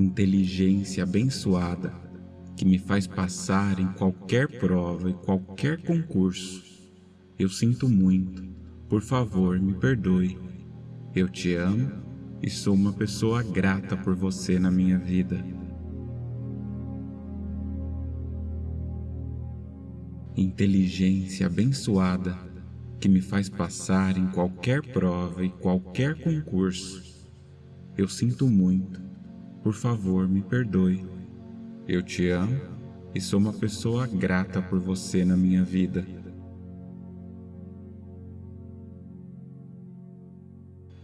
inteligência abençoada que me faz passar em qualquer prova e qualquer concurso. Eu sinto muito, por favor, me perdoe. Eu te amo e sou uma pessoa grata por você na minha vida. Inteligência abençoada que me faz passar em qualquer prova e qualquer concurso. Eu sinto muito, por favor, me perdoe. Eu te amo e sou uma pessoa grata por você na minha vida.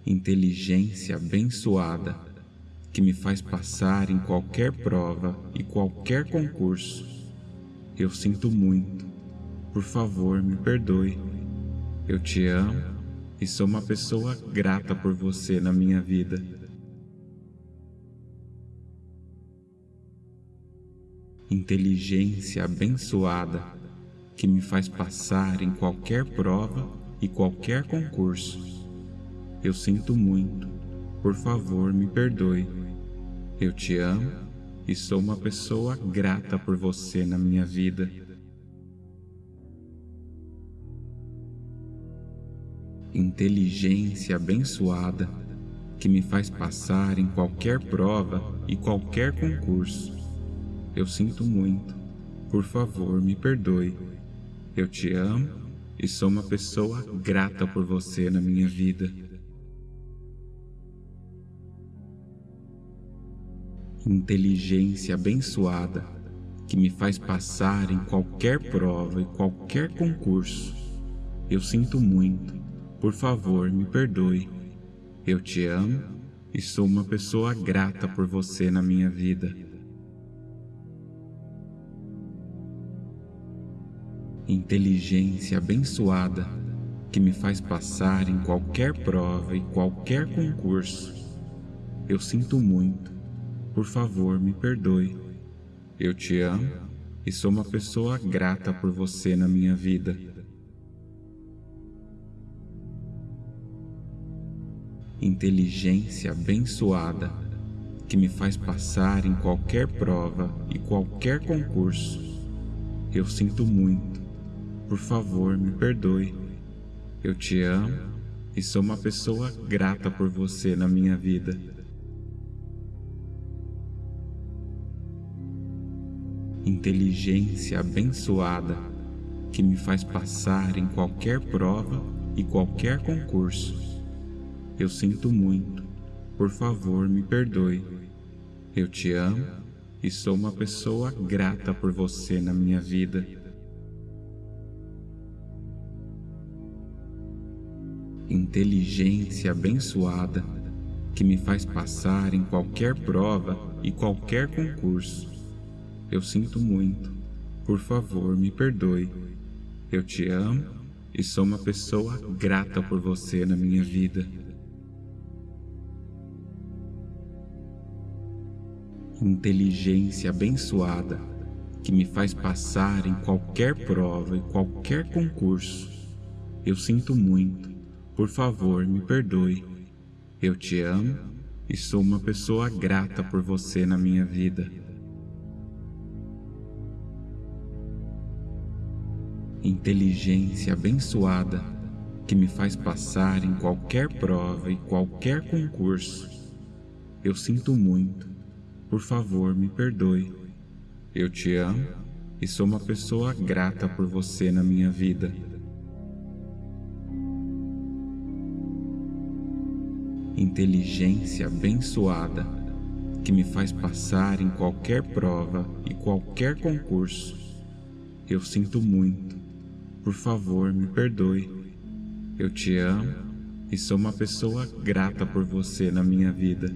Inteligência abençoada que me faz passar em qualquer prova e qualquer concurso. Eu sinto muito. Por favor, me perdoe. Eu te amo e sou uma pessoa grata por você na minha vida. Inteligência abençoada que me faz passar em qualquer prova e qualquer concurso. Eu sinto muito, por favor me perdoe. Eu te amo e sou uma pessoa grata por você na minha vida. Inteligência abençoada que me faz passar em qualquer prova e qualquer concurso. Eu sinto muito. Por favor, me perdoe. Eu te amo e sou uma pessoa grata por você na minha vida. Inteligência abençoada que me faz passar em qualquer prova e qualquer concurso. Eu sinto muito. Por favor, me perdoe. Eu te amo e sou uma pessoa grata por você na minha vida. Inteligência abençoada que me faz passar em qualquer prova e qualquer concurso. Eu sinto muito. Por favor, me perdoe. Eu te amo e sou uma pessoa grata por você na minha vida. Inteligência abençoada que me faz passar em qualquer prova e qualquer concurso. Eu sinto muito. Por favor, me perdoe. Eu te amo e sou uma pessoa grata por você na minha vida. Inteligência abençoada que me faz passar em qualquer prova e qualquer concurso. Eu sinto muito. Por favor, me perdoe. Eu te amo e sou uma pessoa grata por você na minha vida. Inteligência abençoada que me faz passar em qualquer prova e qualquer concurso. Eu sinto muito. Por favor, me perdoe. Eu te amo e sou uma pessoa grata por você na minha vida. Inteligência abençoada que me faz passar em qualquer prova e qualquer concurso. Eu sinto muito. Por favor, me perdoe. Eu te amo e sou uma pessoa grata por você na minha vida. Inteligência abençoada que me faz passar em qualquer prova e qualquer concurso. Eu sinto muito. Por favor, me perdoe. Eu te amo e sou uma pessoa grata por você na minha vida. Inteligência abençoada que me faz passar em qualquer prova e qualquer concurso. Eu sinto muito. Por favor, me perdoe. Eu te amo e sou uma pessoa grata por você na minha vida.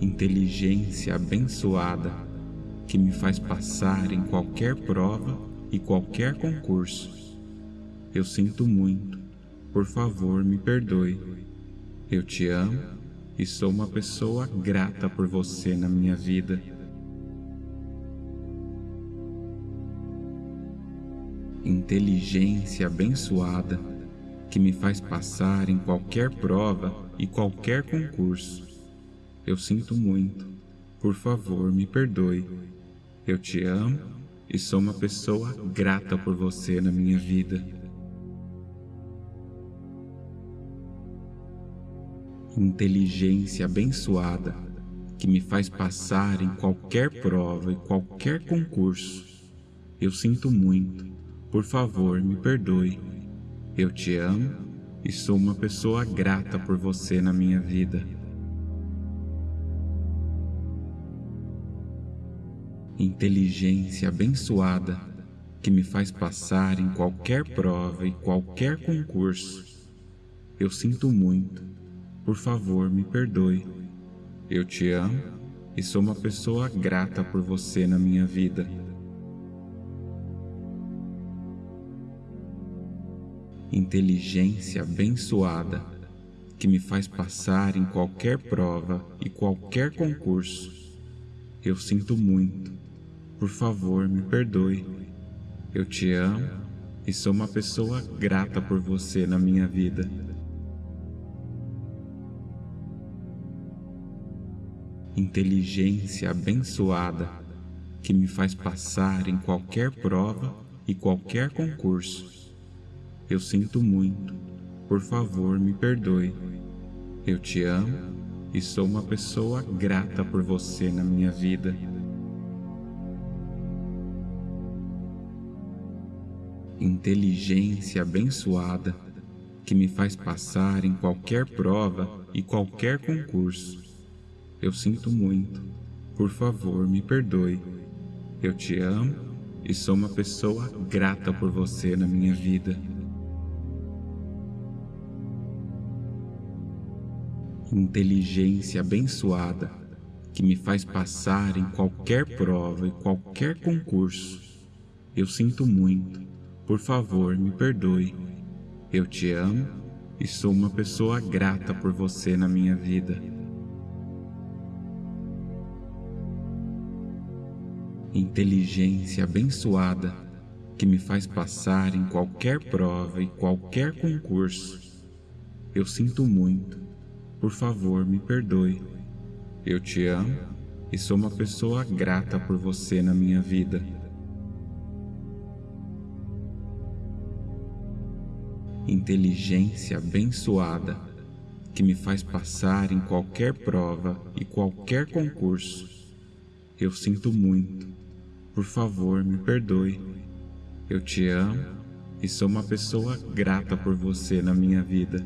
Inteligência abençoada que me faz passar em qualquer prova e qualquer concurso. Eu sinto muito. Por favor, me perdoe. Eu te amo e sou uma pessoa grata por você na minha vida. Inteligência abençoada que me faz passar em qualquer prova e qualquer concurso. Eu sinto muito. Por favor, me perdoe. Eu te amo e sou uma pessoa grata por você na minha vida. Inteligência abençoada que me faz passar em qualquer prova e qualquer concurso. Eu sinto muito. Por favor, me perdoe. Eu te amo e sou uma pessoa grata por você na minha vida. Inteligência abençoada que me faz passar em qualquer prova e qualquer concurso. Eu sinto muito. Por favor, me perdoe. Eu te amo e sou uma pessoa grata por você na minha vida. inteligência abençoada que me faz passar em qualquer prova e qualquer concurso. Eu sinto muito. Por favor, me perdoe. Eu te amo e sou uma pessoa grata por você na minha vida. Inteligência abençoada que me faz passar em qualquer prova e qualquer concurso. Eu sinto muito. Por favor, me perdoe. Eu te amo e sou uma pessoa grata por você na minha vida. Inteligência abençoada que me faz passar em qualquer prova e qualquer concurso. Eu sinto muito. Por favor, me perdoe. Eu te amo e sou uma pessoa grata por você na minha vida. inteligência abençoada que me faz passar em qualquer prova e qualquer concurso. Eu sinto muito. Por favor, me perdoe. Eu te amo e sou uma pessoa grata por você na minha vida. Inteligência abençoada que me faz passar em qualquer prova e qualquer concurso. Eu sinto muito. Por favor, me perdoe. Eu te amo e sou uma pessoa grata por você na minha vida. Inteligência abençoada que me faz passar em qualquer prova e qualquer concurso. Eu sinto muito. Por favor, me perdoe. Eu te amo e sou uma pessoa grata por você na minha vida.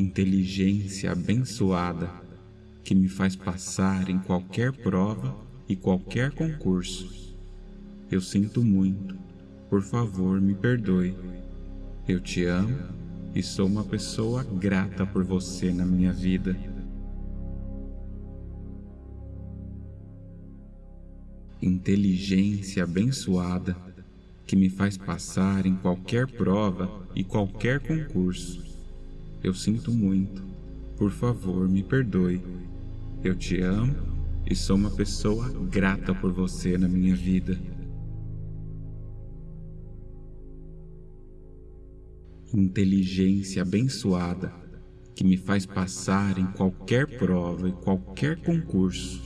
inteligência abençoada que me faz passar em qualquer prova e qualquer concurso. Eu sinto muito. Por favor, me perdoe. Eu te amo e sou uma pessoa grata por você na minha vida. Inteligência abençoada que me faz passar em qualquer prova e qualquer concurso. Eu sinto muito. Por favor, me perdoe. Eu te amo e sou uma pessoa grata por você na minha vida. Inteligência abençoada que me faz passar em qualquer prova e qualquer concurso.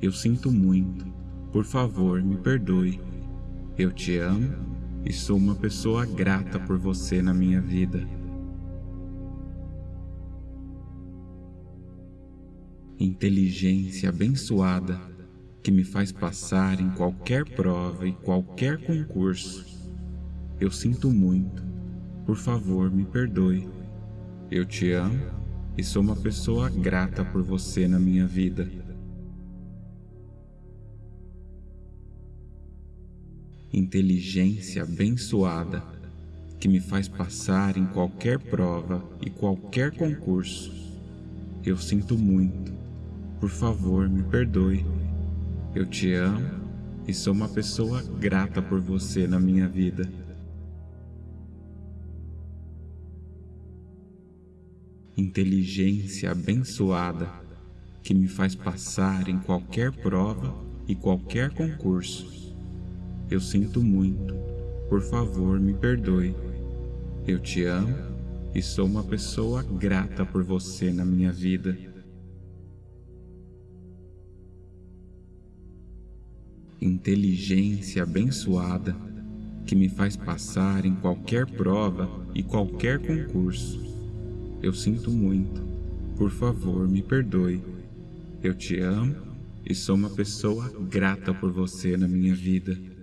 Eu sinto muito. Por favor, me perdoe. Eu te amo e sou uma pessoa grata por você na minha vida. inteligência abençoada que me faz passar em qualquer prova e qualquer concurso. Eu sinto muito. Por favor, me perdoe. Eu te amo e sou uma pessoa grata por você na minha vida. Inteligência abençoada que me faz passar em qualquer prova e qualquer concurso. Eu sinto muito. Por favor, me perdoe. Eu te amo e sou uma pessoa grata por você na minha vida. Inteligência abençoada que me faz passar em qualquer prova e qualquer concurso. Eu sinto muito. Por favor, me perdoe. Eu te amo e sou uma pessoa grata por você na minha vida. Inteligência abençoada que me faz passar em qualquer prova e qualquer concurso. Eu sinto muito. Por favor, me perdoe. Eu te amo e sou uma pessoa grata por você na minha vida.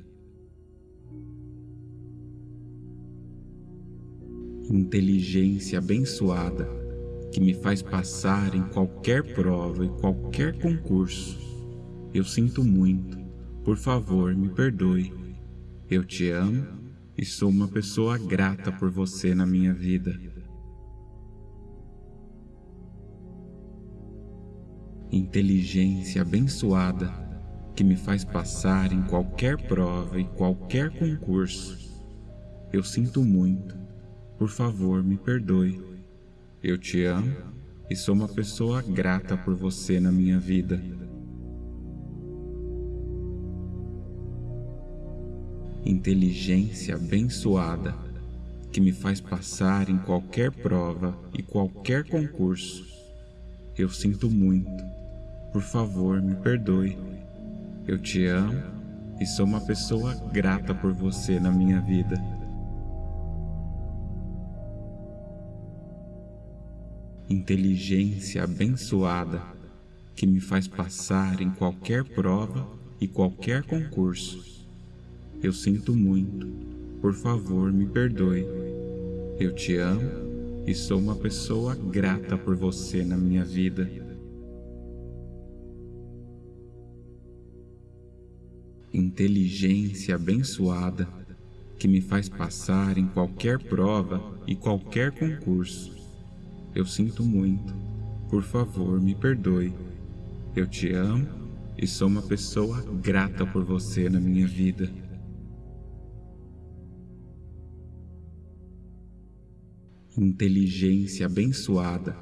Inteligência abençoada que me faz passar em qualquer prova e qualquer concurso. Eu sinto muito. Por favor, me perdoe. Eu te amo e sou uma pessoa grata por você na minha vida. Inteligência abençoada que me faz passar em qualquer prova e qualquer concurso. Eu sinto muito. Por favor, me perdoe. Eu te amo e sou uma pessoa grata por você na minha vida. inteligência abençoada que me faz passar em qualquer prova e qualquer concurso. Eu sinto muito. Por favor, me perdoe. Eu te amo e sou uma pessoa grata por você na minha vida. Inteligência abençoada que me faz passar em qualquer prova e qualquer concurso. Eu sinto muito. Por favor, me perdoe. Eu te amo e sou uma pessoa grata por você na minha vida. Inteligência abençoada que me faz passar em qualquer prova e qualquer concurso. Eu sinto muito. Por favor, me perdoe. Eu te amo e sou uma pessoa grata por você na minha vida. inteligência abençoada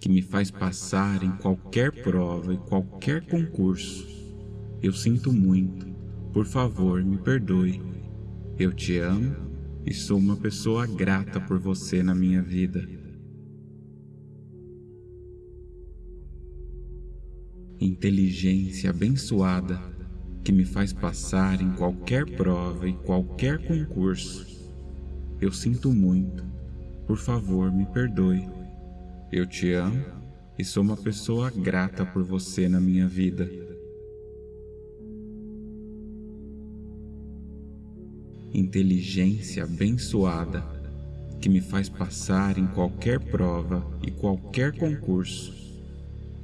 que me faz passar em qualquer prova e qualquer concurso. Eu sinto muito. Por favor, me perdoe. Eu te amo e sou uma pessoa grata por você na minha vida. Inteligência abençoada que me faz passar em qualquer prova e qualquer concurso. Eu sinto muito. Por favor, me perdoe. Eu te amo e sou uma pessoa grata por você na minha vida. Inteligência abençoada que me faz passar em qualquer prova e qualquer concurso.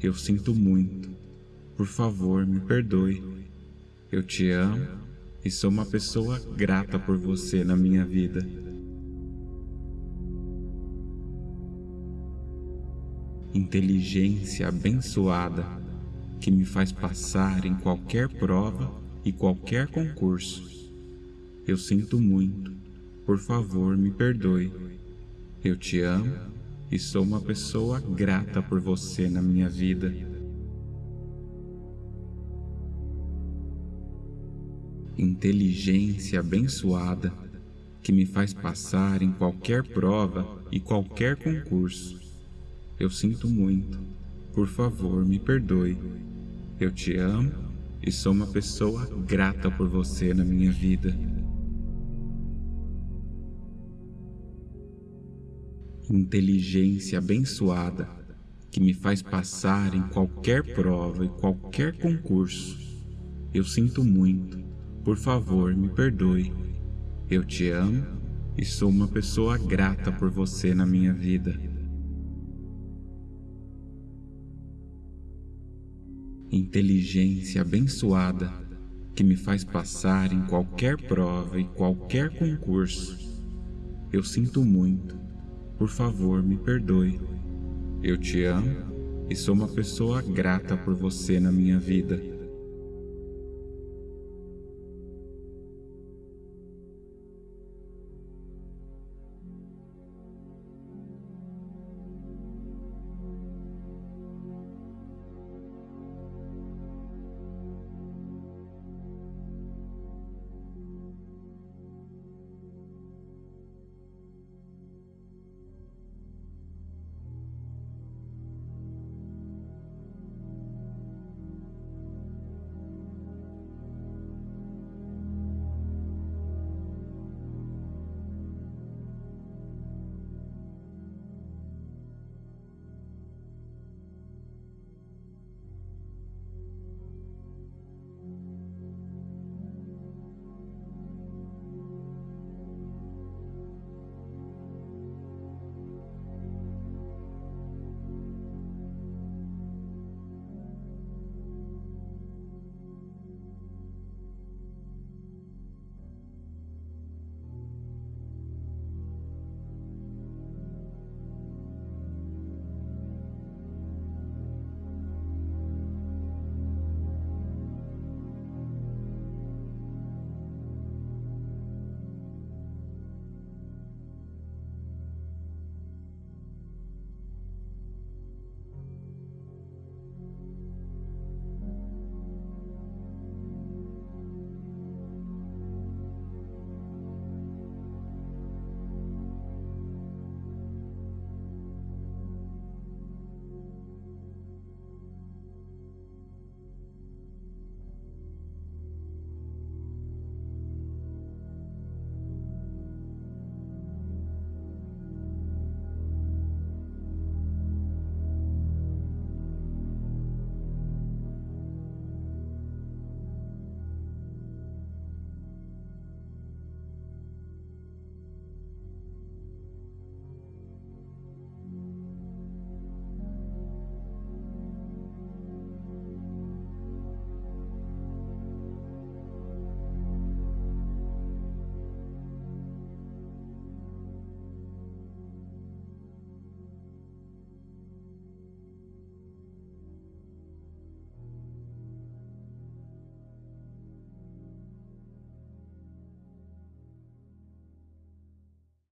Eu sinto muito. Por favor, me perdoe. Eu te amo e sou uma pessoa grata por você na minha vida. inteligência abençoada que me faz passar em qualquer prova e qualquer concurso. Eu sinto muito. Por favor, me perdoe. Eu te amo e sou uma pessoa grata por você na minha vida. Inteligência abençoada que me faz passar em qualquer prova e qualquer concurso. Eu sinto muito. Por favor, me perdoe. Eu te amo e sou uma pessoa grata por você na minha vida. Inteligência abençoada que me faz passar em qualquer prova e qualquer concurso. Eu sinto muito. Por favor, me perdoe. Eu te amo e sou uma pessoa grata por você na minha vida. inteligência abençoada que me faz passar em qualquer prova e qualquer concurso. Eu sinto muito. Por favor, me perdoe. Eu te amo e sou uma pessoa grata por você na minha vida.